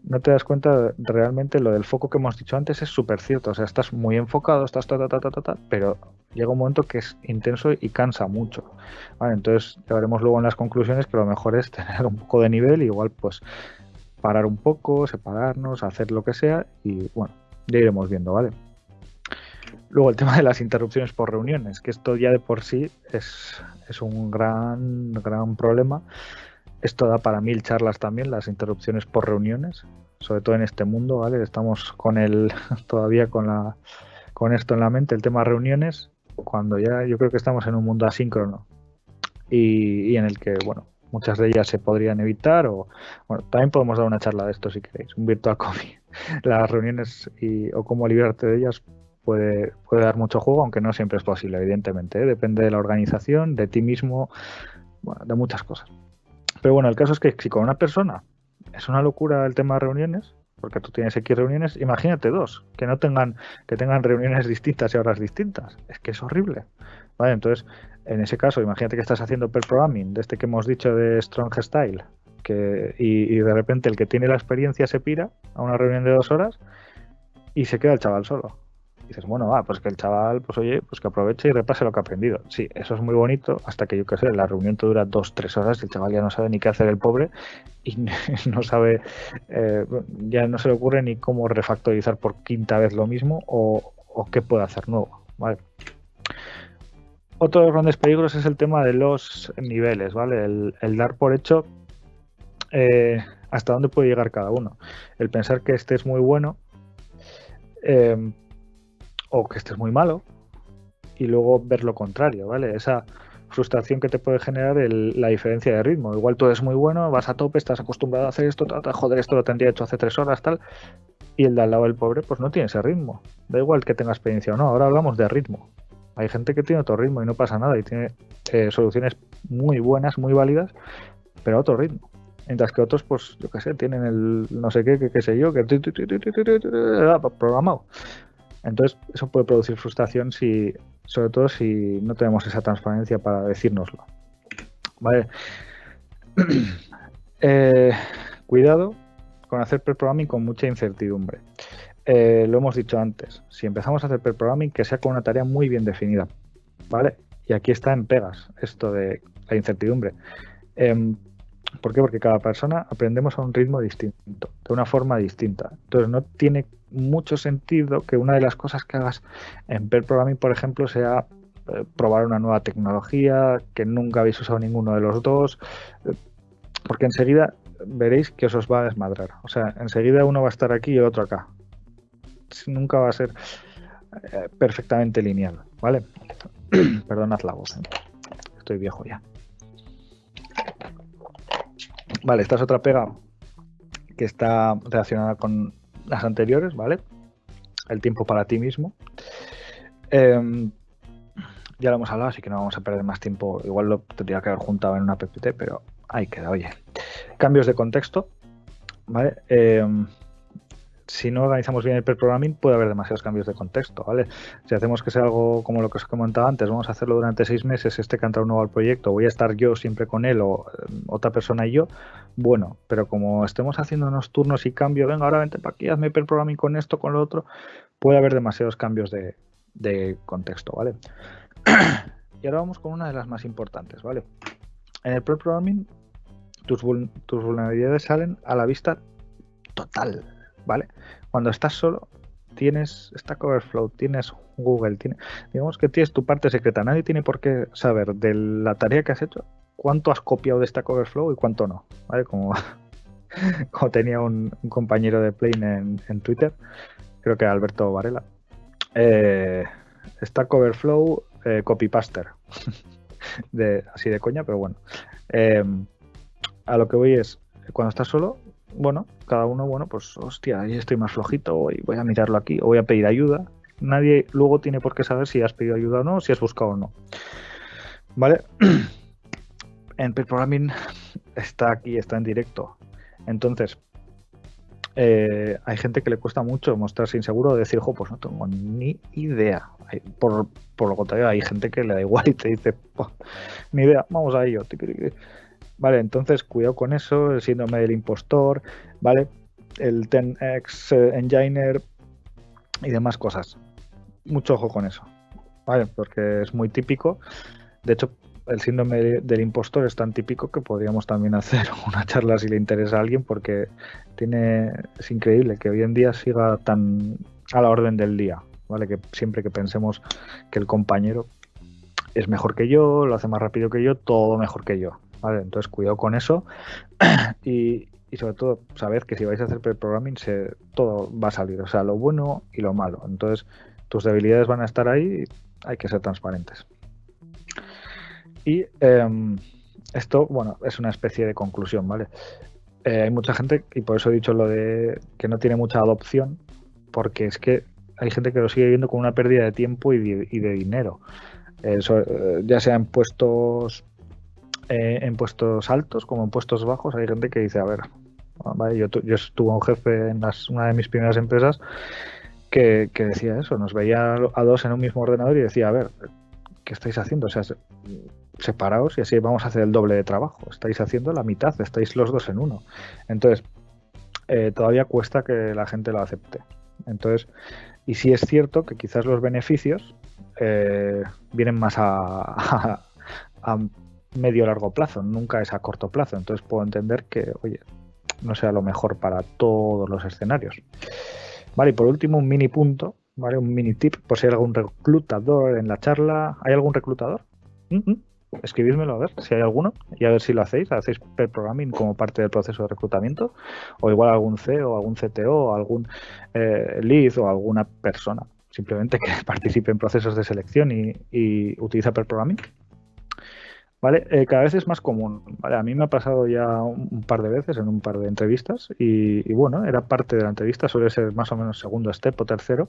no te das cuenta realmente lo del foco que hemos dicho antes es súper cierto. O sea, estás muy enfocado, estás ta, ta, ta, ta, ta, pero llega un momento que es intenso y cansa mucho. Vale, entonces ya veremos luego en las conclusiones que lo mejor es tener un poco de nivel, igual pues parar un poco, separarnos, hacer lo que sea y bueno, ya iremos viendo, ¿vale? Luego el tema de las interrupciones por reuniones, que esto ya de por sí es, es un gran, gran problema esto da para mil charlas también, las interrupciones por reuniones, sobre todo en este mundo, ¿vale? Estamos con el, todavía con la, con esto en la mente, el tema reuniones, cuando ya yo creo que estamos en un mundo asíncrono y, en el que, bueno, muchas de ellas se podrían evitar o, bueno, también podemos dar una charla de esto si queréis, un virtual coffee. Las reuniones y, o cómo librarte de ellas puede, puede dar mucho juego, aunque no siempre es posible, evidentemente. ¿eh? Depende de la organización, de ti mismo, bueno, de muchas cosas. Pero bueno, el caso es que si con una persona es una locura el tema de reuniones, porque tú tienes X reuniones, imagínate dos, que no tengan, que tengan reuniones distintas y horas distintas. Es que es horrible. Vale, entonces, en ese caso, imagínate que estás haciendo per programming, de este que hemos dicho de Strong Style, que, y, y de repente el que tiene la experiencia se pira a una reunión de dos horas y se queda el chaval solo dices, bueno, va, pues que el chaval, pues oye, pues que aproveche y repase lo que ha aprendido. Sí, eso es muy bonito, hasta que yo qué sé, la reunión te dura dos, tres horas y el chaval ya no sabe ni qué hacer el pobre y no sabe, eh, ya no se le ocurre ni cómo refactorizar por quinta vez lo mismo o, qué puede hacer nuevo. Otro de los grandes peligros es el tema de los niveles, ¿vale? El, dar por hecho eh, hasta dónde puede llegar cada uno. El pensar que este es muy bueno, eh, o que estés muy malo y luego ver lo contrario, ¿vale? Esa frustración que te puede generar la diferencia de ritmo. Igual tú eres muy bueno, vas a tope, estás acostumbrado a hacer esto, joder, esto lo tendría hecho hace tres horas, tal, y el de al lado del pobre, pues no tiene ese ritmo. Da igual que tenga experiencia o no, ahora hablamos de ritmo. Hay gente que tiene otro ritmo y no pasa nada y tiene eh, soluciones muy buenas, muy válidas, pero a otro ritmo. Mientras que otros, pues, yo qué sé, tienen el no sé qué, qué, sé yo, que programado. Entonces, eso puede producir frustración si, sobre todo si no tenemos esa transparencia para decírnoslo. Vale. Eh, cuidado con hacer pre-programming con mucha incertidumbre. Eh, lo hemos dicho antes, si empezamos a hacer pre-programming, que sea con una tarea muy bien definida. ¿Vale? Y aquí está en pegas esto de la incertidumbre. Em, ¿Por qué? Porque cada persona aprendemos a un ritmo distinto, de una forma distinta. Entonces no tiene mucho sentido que una de las cosas que hagas en Per Programming, por ejemplo, sea eh, probar una nueva tecnología que nunca habéis usado ninguno de los dos, eh, porque enseguida veréis que os, va a desmadrar. O sea, enseguida uno va a estar aquí y el otro acá. Nunca va a ser eh, perfectamente lineal, ¿vale? Perdonad la voz, estoy viejo ya. Vale, esta es otra pega que está relacionada con las anteriores, ¿vale? El tiempo para ti mismo. Em, ya lo hemos hablado, así que no vamos a perder más tiempo. Igual lo tendría que haber juntado en una PPT, pero ahí queda, oye. Cambios de contexto, ¿vale? Em, si no organizamos bien el pre-programming, puede haber demasiados cambios de contexto, ¿vale? Si hacemos que sea algo como lo que os comentaba antes, vamos a hacerlo durante seis meses, este que ha entrado nuevo al proyecto, voy a estar yo siempre con él o eh, otra persona y yo, bueno, pero como estemos haciendo unos turnos y cambio, venga, ahora vente para aquí, hazme pre-programming con esto, con lo otro, puede haber demasiados cambios de, contexto, ¿vale? y ahora vamos con una de las más importantes, ¿vale? En el pre-programming, tus, tus vulnerabilidades salen a la vista total, ¿vale? Cuando estás solo, tienes Stack Overflow, tienes Google, digamos que tienes tu parte secreta. Nadie tiene por qué saber de la tarea que has hecho cuánto has copiado de Stack Overflow y cuánto no, ¿vale? Como, como tenía un, compañero de Plane en, Twitter, creo que Alberto Varela. Eh, Stack Overflow eh, copypaster. de, así de coña, pero bueno. Eh, a lo que voy es, cuando estás solo, bueno, cada uno, bueno, pues hostia, ahí estoy más flojito y voy a mirarlo aquí o voy a pedir ayuda. Nadie luego tiene por qué saber si has pedido ayuda o no, si has buscado o no. ¿Vale? En programming está aquí, está en directo. Entonces, eh, hay gente que le cuesta mucho mostrarse inseguro, decir, jo, pues no tengo ni idea. Por, por lo contrario, hay gente que le da igual y te dice, ni idea, vamos a ello. Vale, entonces cuidado con eso, el síndrome del impostor, ¿vale? El 10x eh, Enginer y demás cosas. Mucho ojo con eso, ¿vale? Porque es muy típico. De hecho, el síndrome del impostor es tan típico que podríamos también hacer una charla si le interesa a alguien porque tiene es increíble que hoy en día siga tan a la orden del día, ¿vale? Que siempre que pensemos que el compañero es mejor que yo, lo hace más rápido que yo, todo mejor que yo. Entonces cuidado con eso y, sobre todo sabed que si vais a hacer pre-programming todo va a salir, o sea, lo bueno y lo malo. Entonces tus debilidades van a estar ahí y hay que ser transparentes. Y em, esto, bueno, es una especie de conclusión, ¿vale? Eh, hay mucha gente, y por eso he dicho lo de que no tiene mucha adopción, porque es que hay gente que lo sigue viendo con una pérdida de tiempo y de, dinero. Eh, ya sea en puestos eh, en puestos altos como en puestos bajos hay gente que dice, a ver, yo, yo estuve un jefe en una de mis primeras empresas que, decía eso, nos veía a dos en un mismo ordenador y decía, a ver, ¿qué estáis haciendo? O sea, separaos y así vamos a hacer el doble de trabajo. Estáis haciendo la mitad, estáis los dos en uno. Entonces, eh, todavía cuesta que la gente lo acepte. Entonces, y sí es cierto que quizás los beneficios eh, vienen más a, medio largo plazo, nunca es a corto plazo. Entonces puedo entender que, oye, no sea lo mejor para todos los escenarios. Vale, y por último, un mini punto, ¿vale? Un mini tip, por si hay algún reclutador en la charla. ¿Hay algún reclutador? Mm Escribídmelo a ver si hay alguno y a ver si lo hacéis. ¿Hacéis per programming como parte del proceso de reclutamiento? O igual algún CEO, algún CTO, algún eh, lead o alguna persona simplemente que participe en procesos de selección y, utiliza per programming. ¿Vale? Eh, cada vez es más común, ¿vale? A mí me ha pasado ya un, par de veces en un par de entrevistas y, bueno, era parte de la entrevista, suele ser más o menos segundo step o tercero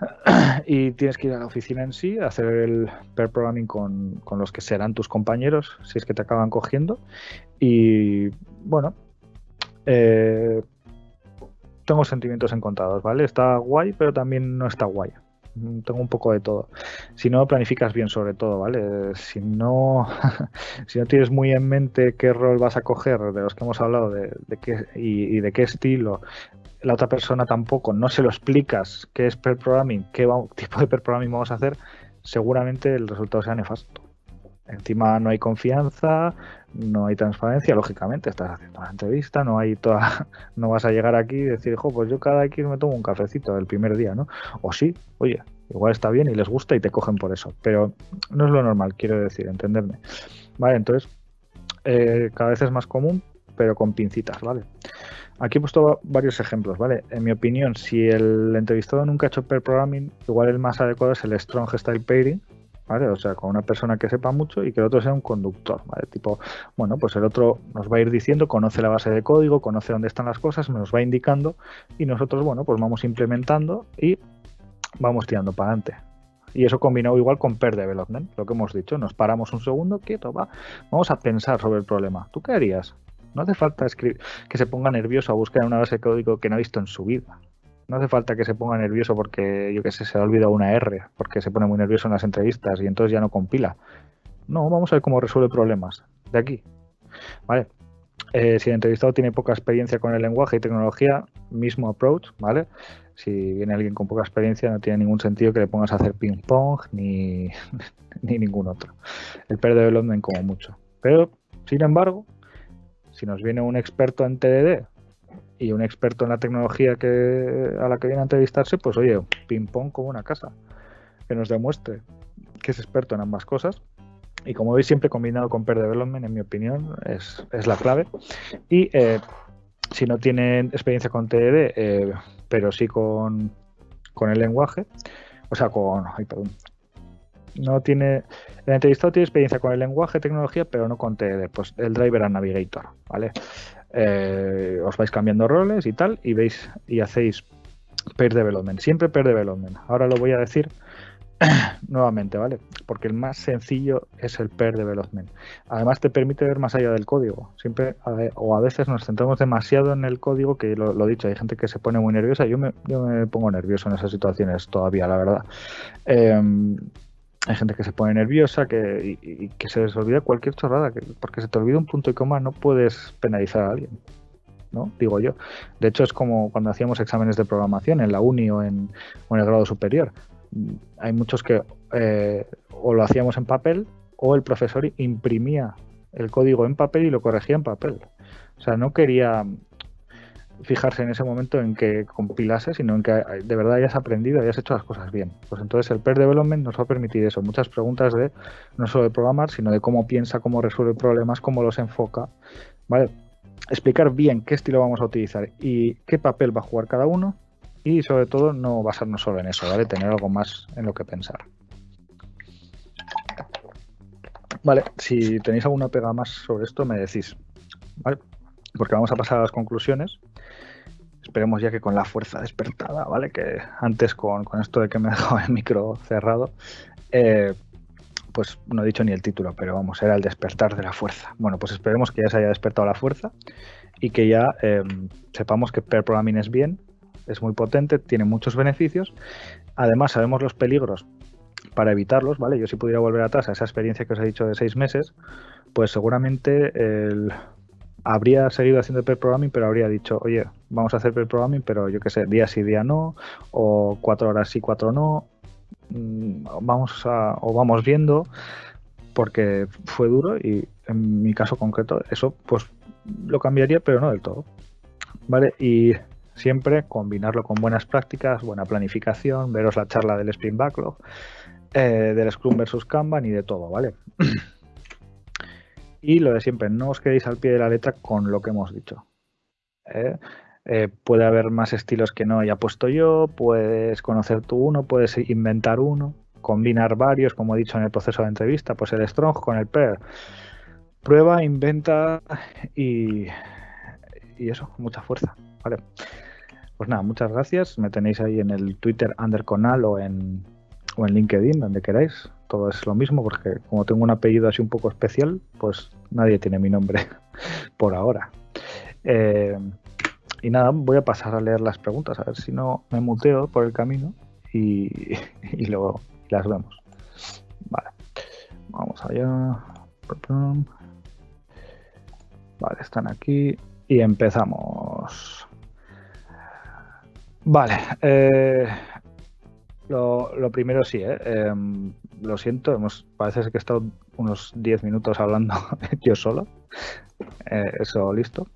y tienes que ir a la oficina en sí, hacer el pair programming con, los que serán tus compañeros si es que te acaban cogiendo y bueno, eh, tengo sentimientos encontrados, ¿vale? Está guay, pero también no está guay. Mm, tengo un poco de todo. Si no planificas bien sobre todo, ¿vale? Si no, si no tienes muy en mente qué rol vas a coger, de los que hemos hablado, de, qué, y, de qué estilo, la otra persona tampoco, no se lo explicas qué es per programming, qué tipo de per programming vamos a hacer, seguramente el resultado sea nefasto. Encima no hay confianza, no hay transparencia, lógicamente, estás haciendo una entrevista, no hay toda, no vas a llegar aquí y decir, jo, pues yo cada X me tomo un cafecito el primer día, ¿no? O sí, oye, igual está bien y les gusta y te cogen por eso, pero no es lo normal, quiero decir, entenderme. Vale, entonces, eh, cada vez es más común, pero con pincitas, ¿vale? Aquí he puesto varios ejemplos, ¿vale? En mi opinión, si el entrevistado nunca ha hecho pair programming, igual el más adecuado es el strong style pairing, ¿vale? O sea, con una persona que sepa mucho y que el otro sea un conductor, ¿vale? Tipo, bueno, pues el otro nos va a ir diciendo, conoce la base de código, conoce dónde están las cosas, nos va indicando y nosotros, bueno, pues vamos implementando y vamos tirando para adelante. Y eso combinado igual con Pair Development, lo que hemos dicho, nos paramos un segundo, quieto, va, vamos a pensar sobre el problema. ¿Tú qué harías? No hace falta que se ponga nervioso a buscar una base de código que no ha visto en su vida. No hace falta que se ponga nervioso porque, yo qué sé, se ha olvidado una R, porque se pone muy nervioso en las entrevistas y entonces ya no compila. No, vamos a ver cómo resuelve problemas. De aquí. ¿Vale? Eh, si el entrevistado tiene poca experiencia con el lenguaje y tecnología, mismo approach, ¿vale? Si viene alguien con poca experiencia, no tiene ningún sentido que le pongas a hacer ping-pong ni, ni ningún otro. El pair development como mucho. Pero, sin embargo, si nos viene un experto en TDD y un experto en la tecnología que a la que viene a entrevistarse, pues oye, ping pong como una casa, que nos demuestre que es experto en ambas cosas. Y como veis, siempre combinado con Pair Development, en mi opinión, es, la clave. Y eh, si no tienen experiencia con TED, eh, pero sí con, con el lenguaje, o sea, con. Ay, perdón. No tiene. El entrevistado tiene experiencia con el lenguaje, tecnología, pero no con TED, pues el Driver and Navigator, ¿vale? Eh, os vais cambiando roles y tal, y veis y hacéis pair development, siempre pair development. Ahora lo voy a decir nuevamente, ¿vale? Porque el más sencillo es el pair development. Además te permite ver más allá del código. Siempre o a veces nos centramos demasiado en el código, que lo, he dicho, hay gente que se pone muy nerviosa. Yo me, pongo nervioso en esas situaciones todavía, la verdad. Em, hay gente que se pone nerviosa que, y, que se les olvida cualquier chorrada, que, porque se te olvida un punto y coma, no puedes penalizar a alguien. ¿no? Digo yo. De hecho, es como cuando hacíamos exámenes de programación en la uni o en, o en el grado superior. Hay muchos que eh, o lo hacíamos en papel o el profesor imprimía el código en papel y lo corregía en papel. O sea, no quería fijarse en ese momento en que compilase, sino en que de verdad hayas aprendido, hayas hecho las cosas bien. Pues entonces el pair development nos va a permitir eso, muchas preguntas de no solo de programar, sino de cómo piensa, cómo resuelve problemas, cómo los enfoca, ¿vale? Explicar bien qué estilo vamos a utilizar y qué papel va a jugar cada uno y sobre todo no basarnos solo en eso, ¿vale? Tener algo más en lo que pensar. Vale, si tenéis alguna pega más sobre esto me decís, ¿vale? Porque vamos a pasar a las conclusiones esperemos ya que con la fuerza despertada, ¿vale? Que antes con, esto de que me he dejado el micro cerrado, eh, pues no he dicho ni el título, pero vamos, era el despertar de la fuerza. Bueno, pues esperemos que ya se haya despertado la fuerza y que ya em, sepamos que pair programming es bien, es muy potente, tiene muchos beneficios. Además, sabemos los peligros para evitarlos, ¿vale? Yo si pudiera volver atrás a esa experiencia que os he dicho de seis meses, pues seguramente habría seguido haciendo pair programming, pero habría dicho, oye, vamos a hacer pair programming, pero yo qué sé, día sí, día no, o cuatro horas sí, cuatro no, mm, vamos a, o vamos viendo, porque fue duro y en mi caso concreto eso pues lo cambiaría, pero no del todo. ¿Vale? Y siempre combinarlo con buenas prácticas, buena planificación, veros la charla del Sprint Backlog, eh, del Scrum versus Kanban y de todo, ¿vale? Y lo de siempre, no os quedéis al pie de la letra con lo que hemos dicho. ¿eh? Eh, puede haber más estilos que no haya puesto yo, puedes conocer tú uno, puedes inventar uno, combinar varios, como he dicho en el proceso de entrevista, pues el strong con el pair. Prueba, inventa y, y eso, mucha fuerza. Vale. Pues nada, muchas gracias. Me tenéis ahí en el Twitter Underconal o en, o en LinkedIn, donde queráis. Todo es lo mismo porque como tengo un apellido así un poco especial, pues nadie tiene mi nombre por ahora. Eh, y nada, voy a pasar a leer las preguntas, a ver si no me muteo por el camino y, y luego las vemos. Vale, vamos allá. Vale, están aquí y empezamos. Vale, eh, lo, primero sí, eh, em, lo siento, hemos, parece que he estado unos 10 minutos hablando yo solo. Eh, eso, listo.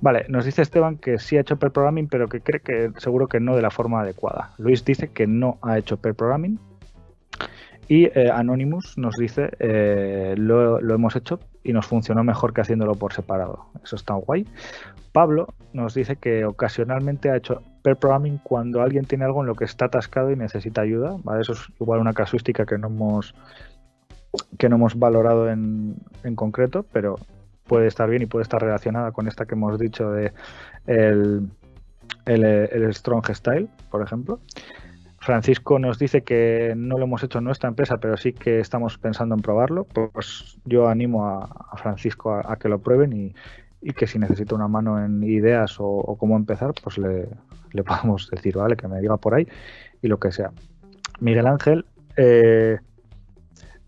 Vale, nos dice Esteban que sí ha hecho per programming, pero que cree que seguro que no de la forma adecuada. Luis dice que no ha hecho per programming. Y Anonymous nos dice lo, lo, hemos hecho y nos funcionó mejor que haciéndolo por separado. Eso está guay. Pablo nos dice que ocasionalmente ha hecho per programming cuando alguien tiene algo en lo que está atascado y necesita ayuda. Eso es igual una casuística que no hemos que no hemos valorado en, en concreto, pero puede estar bien y puede estar relacionada con esta que hemos dicho de el, el, Strong Style, por ejemplo. Francisco nos dice que no lo hemos hecho en nuestra empresa, pero sí que estamos pensando en probarlo. Pues yo animo a, Francisco a, que lo prueben y, que si necesita una mano en ideas o, cómo empezar, pues le, podemos decir, ¿vale? Que me diga por ahí y lo que sea. Miguel Ángel eh,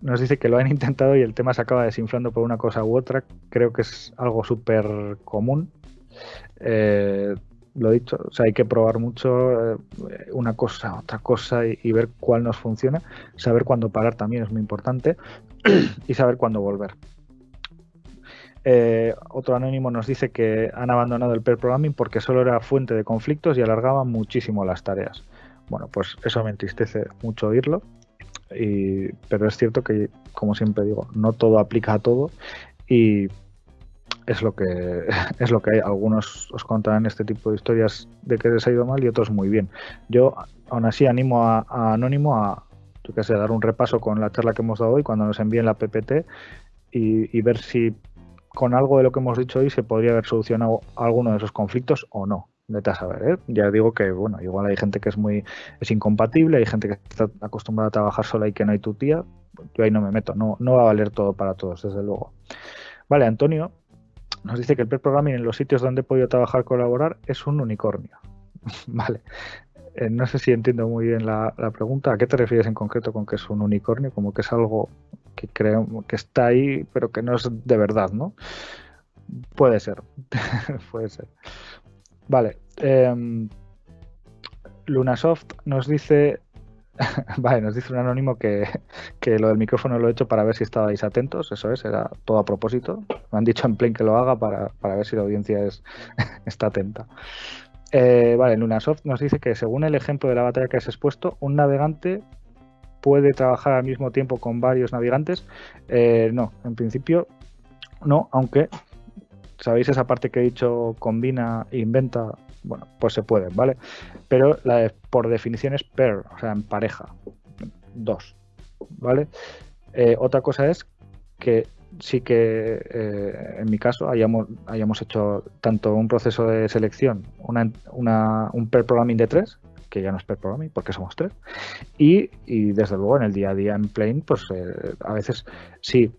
nos dice que lo han intentado y el tema se acaba desinflando por una cosa u otra. Creo que es algo súper común. Eh, lo dicho, o sea, hay que probar mucho eh, una cosa, otra cosa y, ver cuál nos funciona. Saber cuándo parar también es muy importante y saber cuándo volver. Eh, otro anónimo nos dice que han abandonado el pair programming porque solo era fuente de conflictos y alargaba muchísimo las tareas. Bueno, pues eso me entristece mucho oírlo, pero es cierto que, como siempre digo, no todo aplica a todo y es lo que es lo que hay. Algunos os contarán este tipo de historias de que les ha ido mal y otros muy bien. Yo aún así animo a, Anónimo a, yo sé, dar un repaso con la charla que hemos dado hoy cuando nos envíen la PPT y, ver si con algo de lo que hemos dicho hoy se podría haber solucionado alguno de esos conflictos o no. Vete a saber, ¿eh? Ya digo que, bueno, igual hay gente que es muy es incompatible, hay gente que está acostumbrada a trabajar sola y que no hay tu tía. Yo ahí no me meto, no, no va a valer todo para todos, desde luego. Vale, Antonio, nos dice que el pair programming en los sitios donde he podido trabajar colaborar es un unicornio. vale. Eh, no sé si entiendo muy bien la, pregunta. ¿A qué te refieres en concreto con que es un unicornio? Como que es algo que creo que está ahí, pero que no es de verdad, ¿no? Puede ser. Puede ser. Vale. Em, Lunasoft nos dice vale, nos dice un anónimo que, lo del micrófono lo he hecho para ver si estabais atentos, eso es, era todo a propósito. Me han dicho en plain que lo haga para, ver si la audiencia es, está atenta. Eh, vale, Lunasoft nos dice que según el ejemplo de la batalla que has expuesto, un navegante puede trabajar al mismo tiempo con varios navegantes. Eh, no, en principio no, aunque sabéis esa parte que he dicho combina inventa bueno, pues se puede, ¿vale? Pero por definición es pair, o sea, en pareja, dos, ¿vale? Eh, otra cosa es que sí que eh, en mi caso hayamos, hayamos hecho tanto un proceso de selección, una, un pair programming de tres, que ya no es per programming porque somos tres. Y, desde luego en el día a día en Plain, pues eh, a veces sí,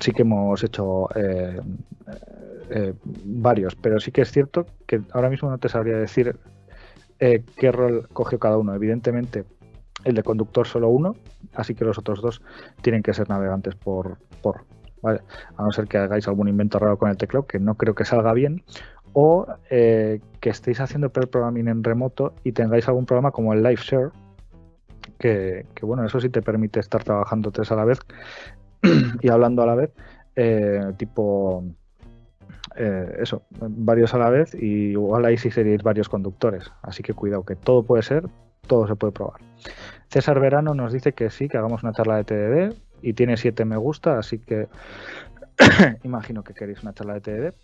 sí que hemos hecho eh, varios, pero sí que es cierto que ahora mismo no te sabría decir qué rol cogió cada uno. Evidentemente, el de conductor solo uno, así que los otros dos tienen que ser navegantes por, por A no ser que hagáis algún invento raro con el teclado, que no creo que salga bien, o eh, que estéis haciendo per programming en remoto y tengáis algún programa como el LiveShare, que, que bueno, eso sí te permite estar trabajando tres a la vez y hablando a la vez, eh, tipo eh, eso, varios a la vez y igual ahí sí seríais varios conductores. Así que cuidado, que todo puede ser, todo se puede probar. César Verano nos dice que sí, que hagamos una charla de TDD y tiene siete me gusta, así que imagino que queréis una charla de TDD.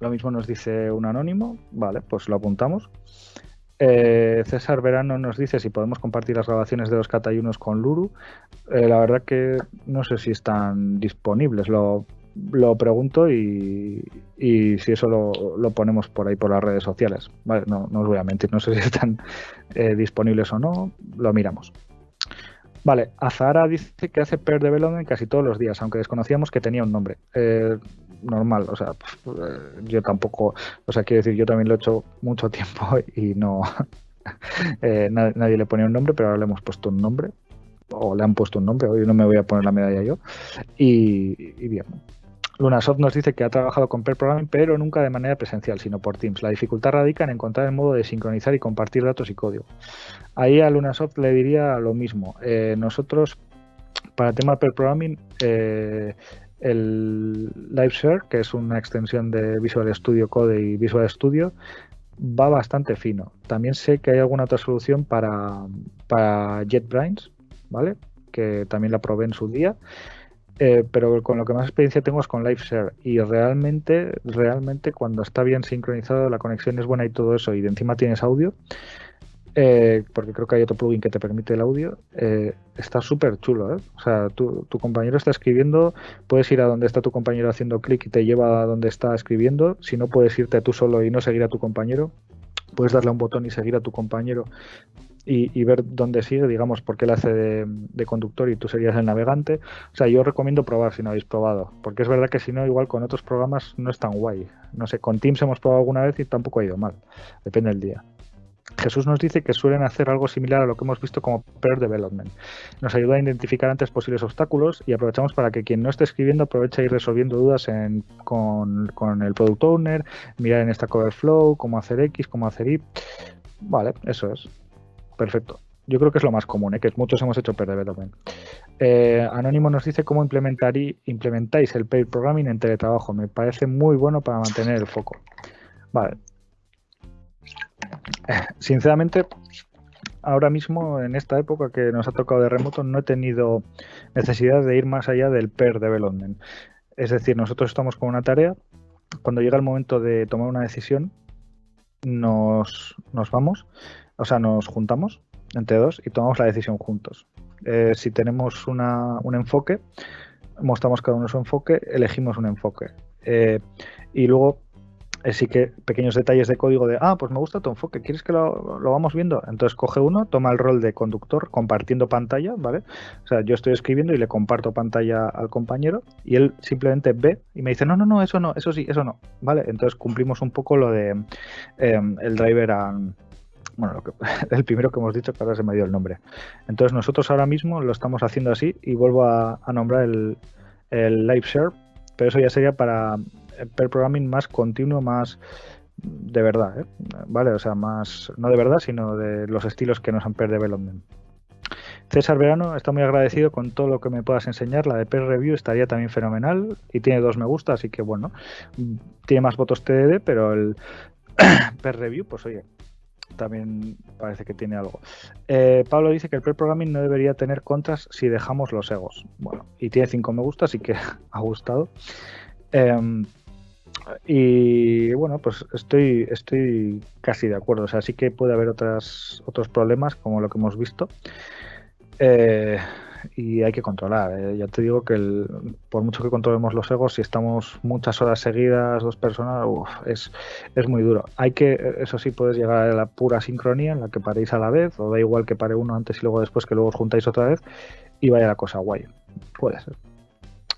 Lo mismo nos dice un anónimo, vale, pues lo apuntamos. Eh, César Verano nos dice si podemos compartir las grabaciones de los catayunos con Luru. Eh, la verdad que no sé si están disponibles, lo, pregunto y, si eso lo, ponemos por ahí por las redes sociales. Vale, no, os voy a mentir, no sé si están eh, disponibles o no, lo miramos. Vale, Azahara dice que hace pair development casi todos los días, aunque desconocíamos que tenía un nombre normal, o sea, eh, yo tampoco, o sea, quiero decir, yo también lo he hecho mucho tiempo y no, eh, nadie, le ponía un nombre, pero ahora le hemos puesto un nombre, o le han puesto un nombre, hoy no me voy a poner la medalla yo, y bien. Lunasoft nos dice que ha trabajado con pair programming, pero nunca de manera presencial, sino por Teams. La dificultad radica en encontrar el modo de sincronizar y compartir datos y código. Ahí a Lunasoft le diría lo mismo. Eh, nosotros, para el tema pair programming, eh, el LiveShare, que es una extensión de Visual Studio Code y Visual Studio, va bastante fino. También sé que hay alguna otra solución para, para JetBrains, ¿vale? Que también la probé en su día. Eh, pero con lo que más experiencia tengo es con LiveShare y realmente, realmente cuando está bien sincronizado, la conexión es buena y todo eso, y de encima tienes audio, eh, porque creo que hay otro plugin que te permite el audio, eh, está súper chulo. ¿eh? O sea, tu, compañero está escribiendo, puedes ir a donde está tu compañero haciendo clic y te lleva a donde está escribiendo. Si no, puedes irte tú solo y no seguir a tu compañero. Puedes darle a un botón y seguir a tu compañero y, ver dónde sigue, digamos, porque él hace de, conductor y tú serías el navegante. O sea, yo recomiendo probar si no habéis probado, porque es verdad que si no, igual con otros programas no es tan guay. No sé, con Teams hemos probado alguna vez y tampoco ha ido mal, depende del día. Jesús nos dice que suelen hacer algo similar a lo que hemos visto como Pair Development. Nos ayuda a identificar antes posibles obstáculos y aprovechamos para que quien no esté escribiendo aproveche a ir resolviendo dudas con, el Product Owner, mirar en esta Flow, cómo hacer X, cómo hacer Y. Vale, eso es. Perfecto. Yo creo que es lo más común, ¿eh? que muchos hemos hecho Pair Development. Eh, Anónimo nos dice cómo implementáis el Pair Programming en teletrabajo. Me parece muy bueno para mantener el foco. Vale, sinceramente, ahora mismo, en esta época que nos ha tocado de remoto, no he tenido necesidad de ir más allá del pair development. Es decir, nosotros estamos con una tarea, cuando llega el momento de tomar una decisión, nos, vamos, o sea, nos juntamos entre dos y tomamos la decisión juntos. Eh, si tenemos un enfoque, mostramos cada uno su enfoque, elegimos un enfoque. Eh, y luego sí que pequeños detalles de código de, ah, pues me gusta tu enfoque, ¿quieres que lo, lo, vamos viendo? Entonces coge uno, toma el rol de conductor compartiendo pantalla, ¿vale? O sea, yo estoy escribiendo y le comparto pantalla al compañero y él simplemente ve y me dice, no, no, no, eso no, eso sí, eso no, ¿vale? Entonces cumplimos un poco lo de em, el driver a... Bueno, el primero que hemos dicho, que ahora se me dio el nombre. Entonces nosotros ahora mismo lo estamos haciendo así y vuelvo a, nombrar el, el live share, pero eso ya sería para per programming más continuo, más de verdad, ¿eh? ¿vale? O sea, más, no de verdad, sino de los estilos que nos han per development. César Verano está muy agradecido con todo lo que me puedas enseñar. La de Per Review estaría también fenomenal y tiene dos me gusta, así que bueno, tiene más votos TDD, pero el Per Review, pues oye, también parece que tiene algo. Eh, Pablo dice que el Per Programming no debería tener contras si dejamos los egos. Bueno, y tiene cinco me gusta, así que ha gustado. Em, y bueno, pues estoy, estoy casi de acuerdo. O sea, sí que puede haber otras, otros problemas, como lo que hemos visto. Eh, y hay que controlar. ¿eh? Ya te digo que por mucho que controlemos los egos, si estamos muchas horas seguidas, dos personas, es, es muy duro. Hay que, eso sí, puedes llegar a la pura sincronía en la que paréis a la vez, o da igual que pare uno antes y luego después, que luego os juntáis otra vez y vaya la cosa guay. Puede ser.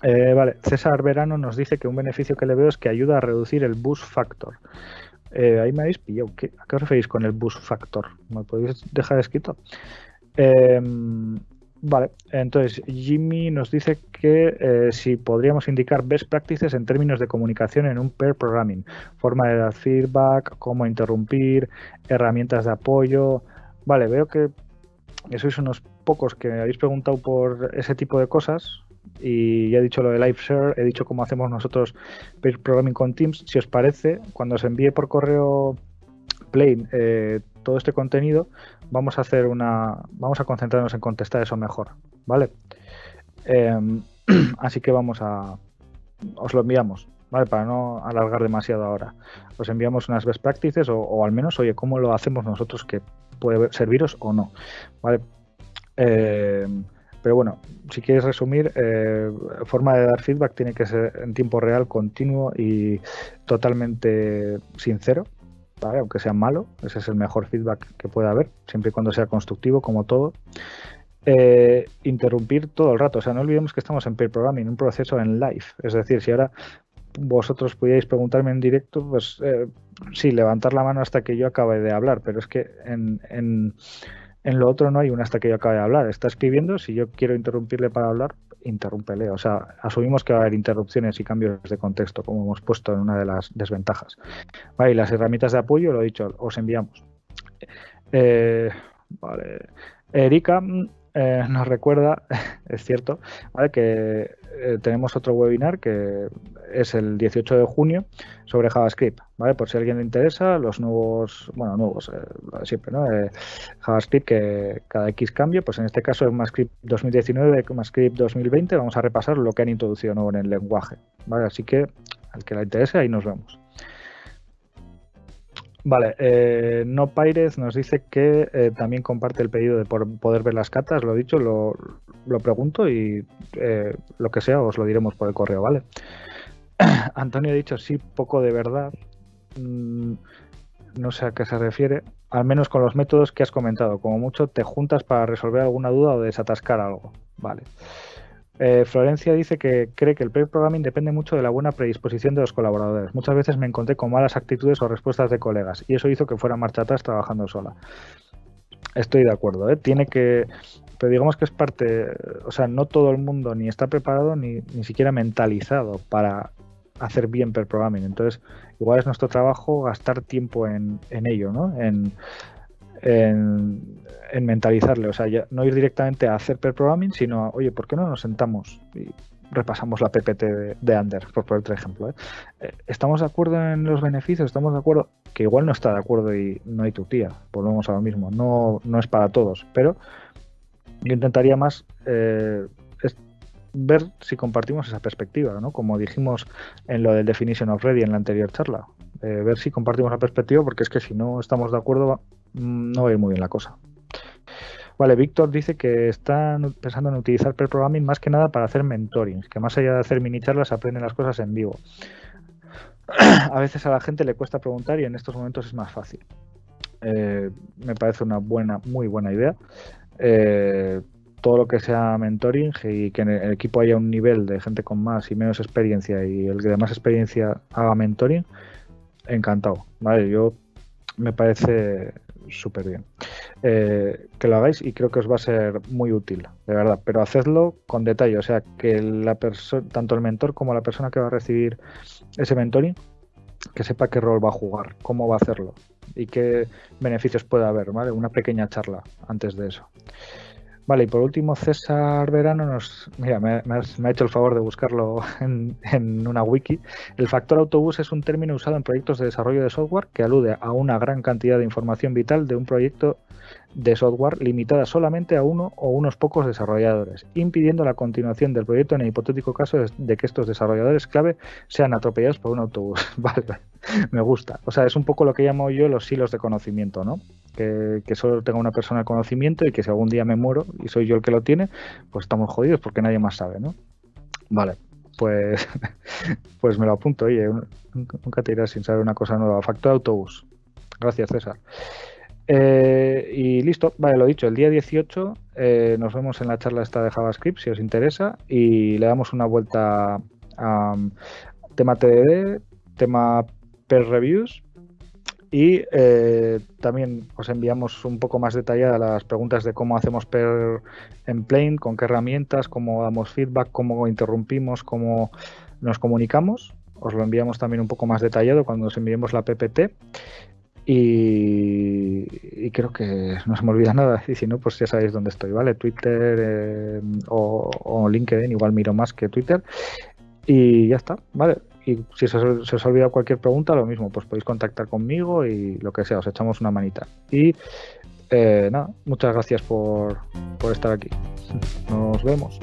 Eh, vale, César Verano nos dice que un beneficio que le veo es que ayuda a reducir el boost factor. Eh, ahí me habéis pillado. ¿A qué os referís con el boost factor? ¿Me podéis dejar escrito? Em, vale, entonces Jimmy nos dice que eh, si podríamos indicar best practices en términos de comunicación en un pair programming, forma de dar feedback, cómo interrumpir, herramientas de apoyo. Vale, veo que sois unos pocos que habéis preguntado por ese tipo de cosas y ya he dicho lo de live share, he dicho cómo hacemos nosotros pair programming con Teams. Si os parece, cuando os envíe por correo plain eh, todo este contenido, vamos a hacer una, vamos a concentrarnos en contestar eso mejor, ¿vale? Em, así que vamos a, os lo enviamos, ¿vale? Para no alargar demasiado ahora. Os enviamos unas best practices o, al menos, oye, cómo lo hacemos nosotros que puede serviros o no, ¿vale? Em, pero bueno, si quieres resumir, eh, forma de dar feedback tiene que ser en tiempo real, continuo y totalmente sincero, aunque sea malo, ese es el mejor feedback que pueda haber, siempre y cuando sea constructivo, como todo. Eh, interrumpir todo el rato, o sea, no olvidemos que estamos en peer programming, un proceso en live, es decir, si ahora vosotros pudierais preguntarme en directo, pues eh, sí, levantar la mano hasta que yo acabe de hablar, pero es que en, en, en lo otro no hay un hasta que yo acabe de hablar, está escribiendo, si yo quiero interrumpirle para hablar, interrúmpele. O sea, asumimos que va a haber interrupciones y cambios de contexto, como hemos puesto en una de las desventajas. Vale, las herramientas de apoyo, lo he dicho, os enviamos. Eh, vale. Erika mm, eh, nos recuerda, es cierto, ¿vale? que eh, tenemos otro webinar que es el 18 de junio sobre JavaScript, ¿vale? Por si a alguien le interesa, los nuevos, bueno, nuevos, eh, siempre, ¿no? JavaScript que cada X cambio, pues en este caso es MassScript 2019, MassScript 2020, vamos a repasar lo que han introducido nuevo en el lenguaje, ¿vale? Así que al que le interese, ahí nos vemos. Vale, eh, No Pires nos dice que eh, también comparte el pedido de poder ver las catas, lo dicho, lo, pregunto y eh, lo que sea os lo diremos por el correo, ¿vale? Antonio ha dicho sí, poco de verdad. Mm, no sé a qué se refiere, al menos con los métodos que has comentado. Como mucho te juntas para resolver alguna duda o desatascar algo. Vale. Eh, Florencia dice que cree que el pre-programming depende mucho de la buena predisposición de los colaboradores. Muchas veces me encontré con malas actitudes o respuestas de colegas y eso hizo que fuera marcha atrás trabajando sola. Estoy de acuerdo, ¿eh? tiene que, pero digamos que es parte, o sea, no todo el mundo ni está preparado ni, ni siquiera mentalizado para hacer bien per programming. Entonces, igual es nuestro trabajo gastar tiempo en, en ello, ¿no? En, en, mentalizarle, o sea, no ir directamente a hacer per programming, sino, oye, ¿por qué no nos sentamos y repasamos la PPT de, de Under, por poner otro ejemplo? Eh? Eh, ¿Estamos de acuerdo en los beneficios? ¿Estamos de acuerdo? Que igual no está de acuerdo y no hay tu tía, volvemos a lo mismo, no, no es para todos, pero yo intentaría más eh, ver si compartimos esa perspectiva, ¿no? Como dijimos en lo del Definition of Ready en la anterior charla, ver si compartimos la perspectiva, porque es que si no estamos de acuerdo no va a ir muy bien la cosa. Vale, Víctor dice que están pensando en utilizar per programming más que nada para hacer mentoring, que más allá de hacer mini charlas aprenden las cosas en vivo. a veces a la gente le cuesta preguntar y en estos momentos es más fácil. Eh, me parece una buena, muy buena idea. Eh, todo lo que sea mentoring y que en el equipo haya un nivel de gente con más y menos experiencia y el que de más experiencia haga mentoring, encantado. Vale, yo me parece súper bien. Eh, que lo hagáis y creo que os va a ser muy útil, de verdad, pero hacedlo con detalle, o sea, que la tanto el mentor como la persona que va a recibir ese mentoring, que sepa qué rol va a jugar, cómo va a hacerlo y qué beneficios puede haber, ¿vale? Una pequeña charla antes de eso. Vale, y por último, César Verano nos. Mira, me, ha hecho el favor de buscarlo en, en, una wiki. El factor autobús es un término usado en proyectos de desarrollo de software que alude a una gran cantidad de información vital de un proyecto de software limitada solamente a uno o unos pocos desarrolladores, impidiendo la continuación del proyecto en el hipotético caso de que estos desarrolladores clave sean atropellados por un autobús. vale, me gusta. O sea, es un poco lo que llamo yo los hilos de conocimiento, ¿no? Que, solo tenga una persona el conocimiento y que si algún día me muero y soy yo el que lo tiene, pues estamos jodidos porque nadie más sabe, ¿no? Vale, pues, pues me lo apunto, oye, nunca te irás sin saber una cosa nueva. Factor de autobús. Gracias, César. Eh, y listo, vale, lo dicho, el día 18 eh, nos vemos en la charla esta de JavaScript si os interesa y le damos una vuelta a tema TDD, tema per reviews y eh, también os enviamos un poco más detalladas las preguntas de cómo hacemos per en plane, con qué herramientas, cómo damos feedback, cómo interrumpimos, cómo nos comunicamos. Os lo enviamos también un poco más detallado cuando os enviemos la PPT. Y, creo que no se me olvida nada. Y si no, pues ya sabéis dónde estoy, ¿vale? Twitter eh, o, LinkedIn, igual miro más que Twitter. Y ya está, ¿vale? y si se, os ha olvidado cualquier pregunta, lo mismo, pues podéis contactar conmigo y lo que sea, os echamos una manita. Y eh, nada, muchas gracias por, por estar aquí. Nos vemos.